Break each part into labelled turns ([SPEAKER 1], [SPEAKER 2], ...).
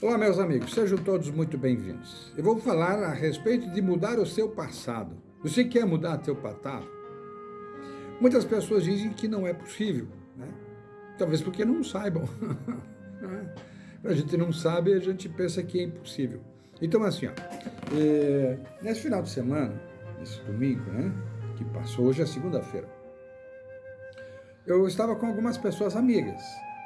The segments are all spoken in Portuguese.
[SPEAKER 1] Olá, meus amigos, sejam todos muito bem-vindos. Eu vou falar a respeito de mudar o seu passado. Você quer mudar seu passado? Muitas pessoas dizem que não é possível, né? talvez porque não saibam. Né? a gente não sabe, a gente pensa que é impossível. Então, assim, ó, é, nesse final de semana, nesse domingo, né, que passou, hoje é segunda-feira, eu estava com algumas pessoas amigas,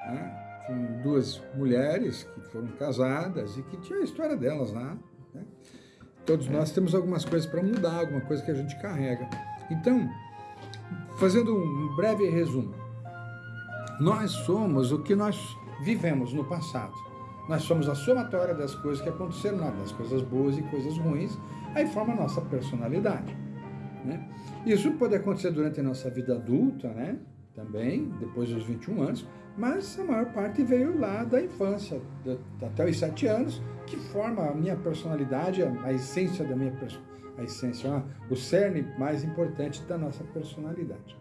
[SPEAKER 1] né? Com duas mulheres que foram casadas e que tinha a história delas lá. Né? Todos nós temos algumas coisas para mudar, alguma coisa que a gente carrega. Então, fazendo um breve resumo, nós somos o que nós vivemos no passado. Nós somos a somatória das coisas que aconteceram na das coisas boas e coisas ruins, aí forma a nossa personalidade. Né? Isso pode acontecer durante a nossa vida adulta, né? Também, depois dos 21 anos, mas a maior parte veio lá da infância, até os 7 anos, que forma a minha personalidade, a essência da minha a essência, o cerne mais importante da nossa personalidade.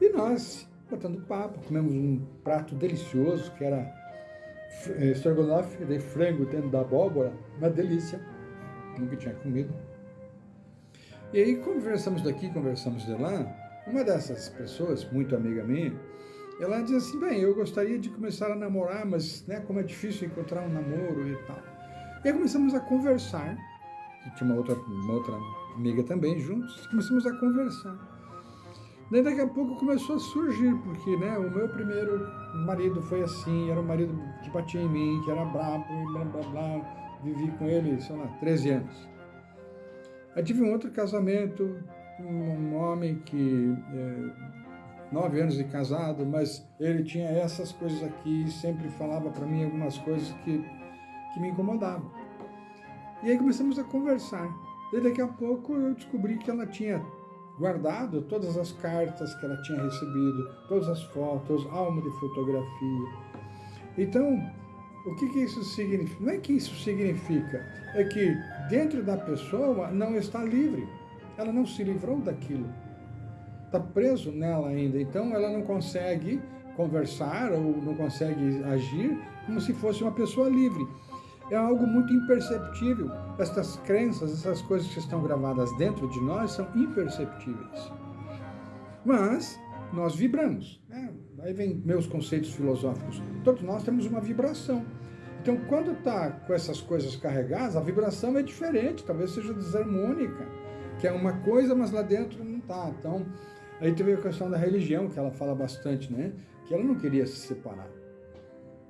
[SPEAKER 1] E nós, botando papo, comemos um prato delicioso, que era eh, estrogonofe de frango dentro da abóbora, uma delícia, nunca tinha comido. E aí conversamos daqui, conversamos de lá, uma dessas pessoas, muito amiga minha, ela diz assim, bem, eu gostaria de começar a namorar, mas né, como é difícil encontrar um namoro e tal. E aí começamos a conversar, tinha uma outra, uma outra amiga também juntos, começamos a conversar. Daí daqui a pouco começou a surgir, porque né, o meu primeiro marido foi assim, era um marido que batia em mim, que era brabo, e blá blá blá, vivi com ele, sei lá, 13 anos. Aí tive um outro casamento, um homem que é, nove anos de casado, mas ele tinha essas coisas aqui e sempre falava para mim algumas coisas que, que me incomodavam. E aí começamos a conversar. E daqui a pouco eu descobri que ela tinha guardado todas as cartas que ela tinha recebido, todas as fotos, álbum de fotografia. Então, o que, que isso significa? Não é que isso significa, é que dentro da pessoa não está livre. Ela não se livrou daquilo está preso nela ainda. Então ela não consegue conversar ou não consegue agir como se fosse uma pessoa livre. É algo muito imperceptível. Estas crenças, essas coisas que estão gravadas dentro de nós são imperceptíveis. Mas nós vibramos. Né? Aí vem meus conceitos filosóficos. Todos nós temos uma vibração. Então, quando está com essas coisas carregadas, a vibração é diferente, talvez seja desarmônica, que é uma coisa, mas lá dentro não está. Então, Aí teve a questão da religião, que ela fala bastante, né? Que ela não queria se separar,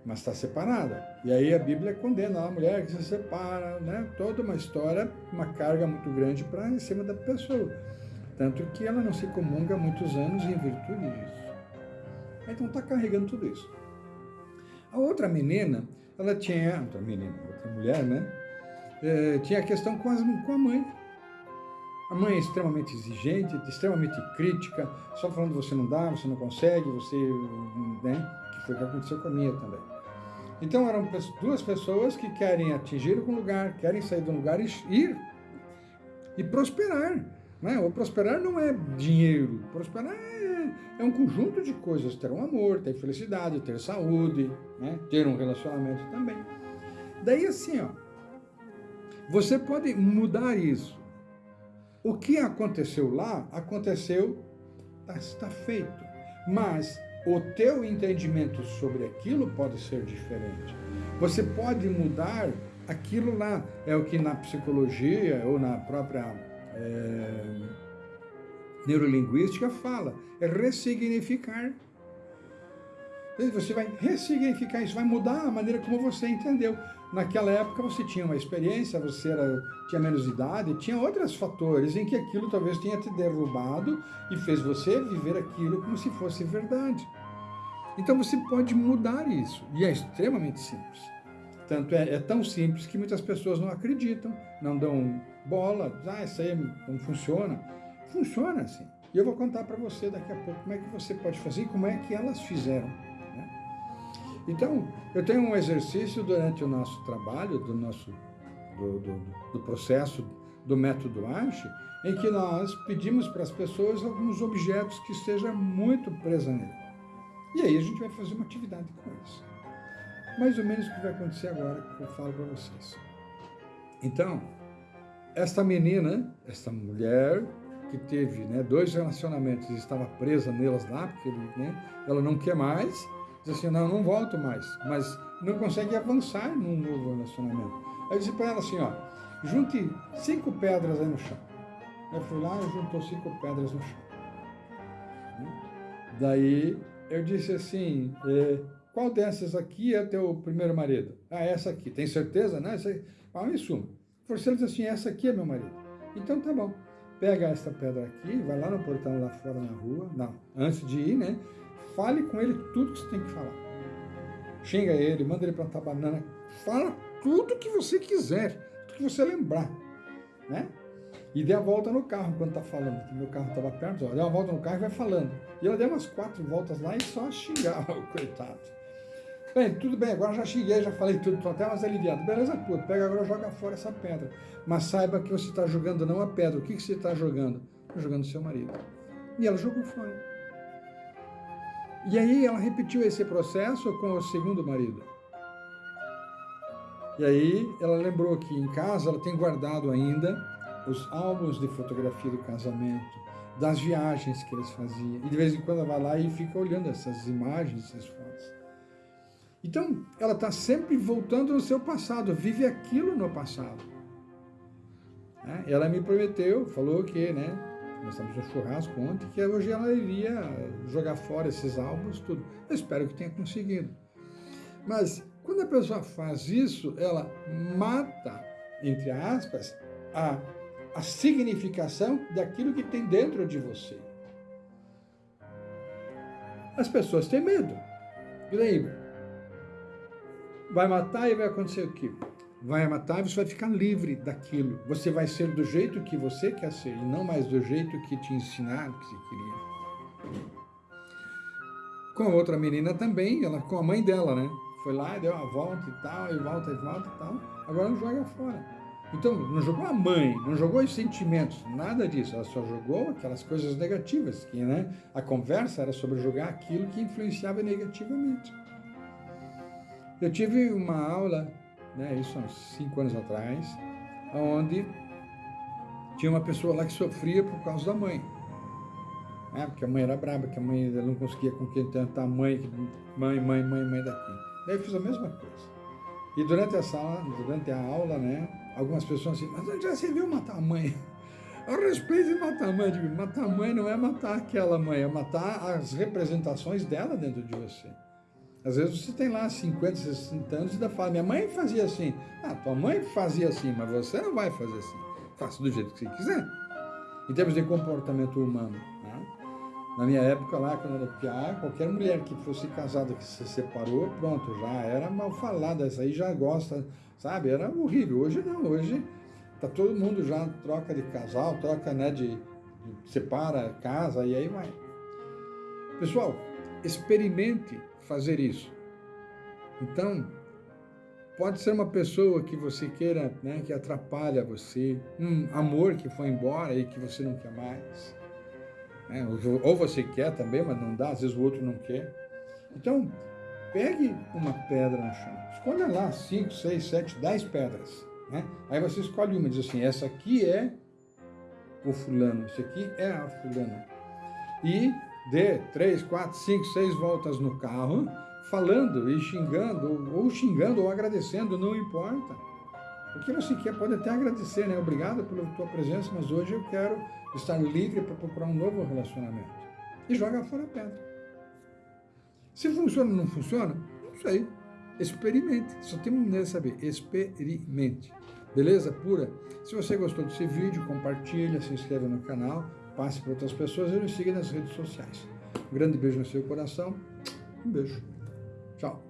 [SPEAKER 1] mas está separada. E aí a Bíblia condena a mulher que se separa, né? Toda uma história, uma carga muito grande para em cima da pessoa. Tanto que ela não se comunga há muitos anos em virtude disso. Então está carregando tudo isso. A outra menina, ela tinha, outra menina, outra mulher, né? É, tinha a questão com, as, com a mãe. A mãe é extremamente exigente, extremamente crítica, só falando você não dá, você não consegue, você, né? Que foi o que aconteceu com a minha também. Então eram duas pessoas que querem atingir algum lugar, querem sair de um lugar e ir e prosperar. Né? O prosperar não é dinheiro, prosperar é, é um conjunto de coisas, ter um amor, ter felicidade, ter saúde, né? ter um relacionamento também. Daí assim, ó, você pode mudar isso. O que aconteceu lá, aconteceu, está tá feito. Mas o teu entendimento sobre aquilo pode ser diferente. Você pode mudar aquilo lá. É o que na psicologia ou na própria é, neurolinguística fala. É ressignificar. Você vai ressignificar isso, vai mudar a maneira como você entendeu. Naquela época você tinha uma experiência, você era, tinha menos idade, tinha outros fatores em que aquilo talvez tenha te derrubado e fez você viver aquilo como se fosse verdade. Então você pode mudar isso, e é extremamente simples. Tanto é, é tão simples que muitas pessoas não acreditam, não dão bola, ah, isso aí não funciona. Funciona assim. E eu vou contar para você daqui a pouco como é que você pode fazer e como é que elas fizeram. Então, eu tenho um exercício durante o nosso trabalho, do nosso do, do, do processo do método ASHE, em que nós pedimos para as pessoas alguns objetos que estejam muito presos nele. E aí a gente vai fazer uma atividade com eles. mais ou menos o que vai acontecer agora que eu falo para vocês. Então, esta menina, esta mulher que teve né, dois relacionamentos e estava presa nelas lá, porque né, ela não quer mais, diz assim, não, não volto mais, mas não consegue avançar num novo relacionamento. Aí eu disse para ela assim, ó, junte cinco pedras aí no chão. Eu fui lá e juntou cinco pedras no chão. Daí eu disse assim, é, qual dessas aqui é teu primeiro marido? Ah, essa aqui. Tem certeza? Não, essa aí. Ah, me suma. Forcei disse assim, essa aqui é meu marido. Então tá bom. Pega essa pedra aqui, vai lá no portão lá fora na rua, não, antes de ir, né? Fale com ele tudo que você tem que falar. Xinga ele, manda ele plantar banana, fala tudo que você quiser, tudo que você lembrar, né? E dê a volta no carro enquanto tá falando, meu carro estava perto, ó, dê uma volta no carro e vai falando. E ela deu umas quatro voltas lá e só xingava o coitado. Bem, tudo bem, agora já xinguei, já falei tudo, estou até mais aliviado. Beleza, puto, pega agora joga fora essa pedra. Mas saiba que você está jogando não a pedra. O que, que você está jogando? Está jogando seu marido. E ela jogou fora. E aí ela repetiu esse processo com o segundo marido. E aí ela lembrou que em casa ela tem guardado ainda os álbuns de fotografia do casamento, das viagens que eles faziam. E de vez em quando ela vai lá e fica olhando essas imagens, essas fotos. Então, ela está sempre voltando no seu passado, vive aquilo no passado. Né? Ela me prometeu, falou que, né, estamos no churrasco ontem, que hoje ela iria jogar fora esses álbuns, tudo. Eu espero que tenha conseguido. Mas, quando a pessoa faz isso, ela mata, entre aspas, a, a significação daquilo que tem dentro de você. As pessoas têm medo. Daí, vai matar e vai acontecer o quê? Vai matar você vai ficar livre daquilo. Você vai ser do jeito que você quer ser e não mais do jeito que te ensinaram que você queria. Com a outra menina também, ela com a mãe dela, né? Foi lá, deu uma volta e tal, e volta e volta e tal. Agora não joga fora. Então, não jogou a mãe, não jogou os sentimentos, nada disso. Ela só jogou aquelas coisas negativas, que né, a conversa era sobre jogar aquilo que influenciava negativamente. Eu tive uma aula, né, isso há uns cinco anos atrás, onde tinha uma pessoa lá que sofria por causa da mãe. Né, porque a mãe era braba, que a mãe não conseguia com quem tentar a mãe, mãe, mãe, mãe, mãe daqui. Daí eu fiz a mesma coisa. E durante a sala, durante a aula, né, algumas pessoas assim, mas onde já você viu matar a mãe? A respeito de matar a mãe, digo, matar a mãe não é matar aquela mãe, é matar as representações dela dentro de você. Às vezes você tem lá 50, 60 anos e ainda fala, minha mãe fazia assim. Ah, tua mãe fazia assim, mas você não vai fazer assim. Faça do jeito que você quiser. Em termos de comportamento humano. Né? Na minha época lá, quando eu era piá, qualquer mulher que fosse casada que se separou, pronto, já era mal falada. Essa aí já gosta, sabe? Era horrível. Hoje não, hoje tá todo mundo já troca de casal, troca né, de, de separa, casa e aí vai. Pessoal, experimente fazer isso. Então, pode ser uma pessoa que você queira, né, que atrapalha você, um amor que foi embora e que você não quer mais. Né? Ou você quer também, mas não dá, às vezes o outro não quer. Então, pegue uma pedra no chão, escolha lá 5, 6, 7, 10 pedras. Né? Aí você escolhe uma e diz assim, essa aqui é o fulano, esse aqui é a fulana. E dê três, quatro, cinco, seis voltas no carro, falando e xingando, ou xingando ou agradecendo, não importa. O que você quer pode até agradecer, né? Obrigado pela tua presença, mas hoje eu quero estar livre para procurar um novo relacionamento. E joga fora a pedra. Se funciona ou não funciona, não sei. Experimente. Só tem uma maneira de saber. Experimente. Beleza? Pura? Se você gostou desse vídeo, compartilha, se inscreva no canal passe para outras pessoas e nos siga nas redes sociais. Um grande beijo no seu coração. Um beijo. Tchau.